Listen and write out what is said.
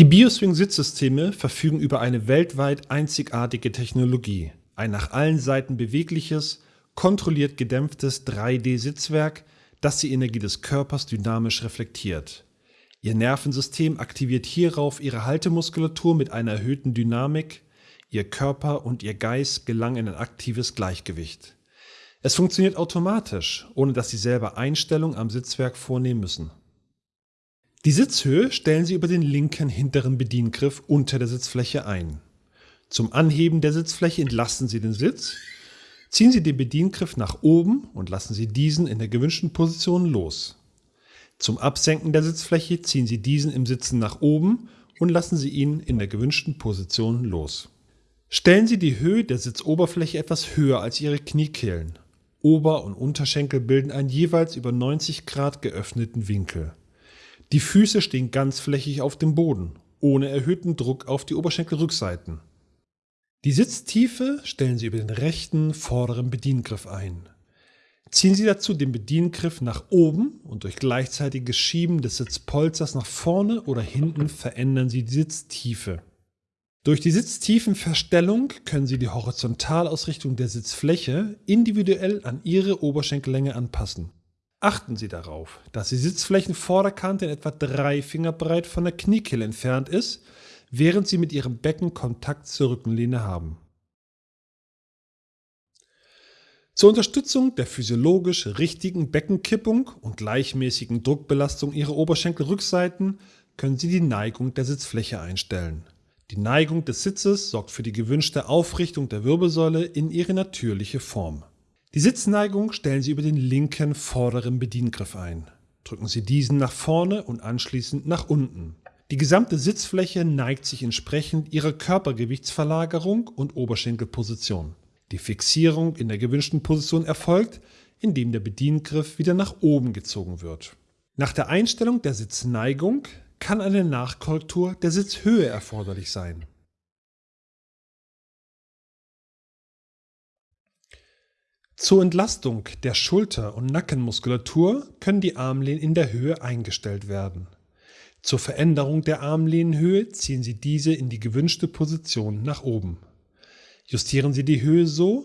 Die Bioswing-Sitzsysteme verfügen über eine weltweit einzigartige Technologie. Ein nach allen Seiten bewegliches, kontrolliert gedämpftes 3D-Sitzwerk, das die Energie des Körpers dynamisch reflektiert. Ihr Nervensystem aktiviert hierauf ihre Haltemuskulatur mit einer erhöhten Dynamik, ihr Körper und ihr Geist gelangen in ein aktives Gleichgewicht. Es funktioniert automatisch, ohne dass Sie selber Einstellungen am Sitzwerk vornehmen müssen. Die Sitzhöhe stellen Sie über den linken hinteren Bediengriff unter der Sitzfläche ein. Zum Anheben der Sitzfläche entlasten Sie den Sitz, ziehen Sie den Bediengriff nach oben und lassen Sie diesen in der gewünschten Position los. Zum Absenken der Sitzfläche ziehen Sie diesen im Sitzen nach oben und lassen Sie ihn in der gewünschten Position los. Stellen Sie die Höhe der Sitzoberfläche etwas höher als Ihre Kniekehlen. Ober- und Unterschenkel bilden einen jeweils über 90 Grad geöffneten Winkel. Die Füße stehen ganzflächig auf dem Boden, ohne erhöhten Druck auf die Oberschenkelrückseiten. Die Sitztiefe stellen Sie über den rechten vorderen Bediengriff ein. Ziehen Sie dazu den Bediengriff nach oben und durch gleichzeitiges Schieben des Sitzpolsters nach vorne oder hinten verändern Sie die Sitztiefe. Durch die Sitztiefenverstellung können Sie die Horizontalausrichtung der Sitzfläche individuell an Ihre Oberschenkellänge anpassen. Achten Sie darauf, dass die Sitzflächenvorderkante in etwa drei Finger breit von der Kniekehle entfernt ist, während Sie mit Ihrem Becken Kontakt zur Rückenlehne haben. Zur Unterstützung der physiologisch richtigen Beckenkippung und gleichmäßigen Druckbelastung Ihrer Oberschenkelrückseiten können Sie die Neigung der Sitzfläche einstellen. Die Neigung des Sitzes sorgt für die gewünschte Aufrichtung der Wirbelsäule in ihre natürliche Form. Die Sitzneigung stellen Sie über den linken vorderen Bediengriff ein. Drücken Sie diesen nach vorne und anschließend nach unten. Die gesamte Sitzfläche neigt sich entsprechend ihrer Körpergewichtsverlagerung und Oberschenkelposition. Die Fixierung in der gewünschten Position erfolgt, indem der Bediengriff wieder nach oben gezogen wird. Nach der Einstellung der Sitzneigung kann eine Nachkorrektur der Sitzhöhe erforderlich sein. Zur Entlastung der Schulter- und Nackenmuskulatur können die Armlehnen in der Höhe eingestellt werden. Zur Veränderung der Armlehnenhöhe ziehen Sie diese in die gewünschte Position nach oben. Justieren Sie die Höhe so,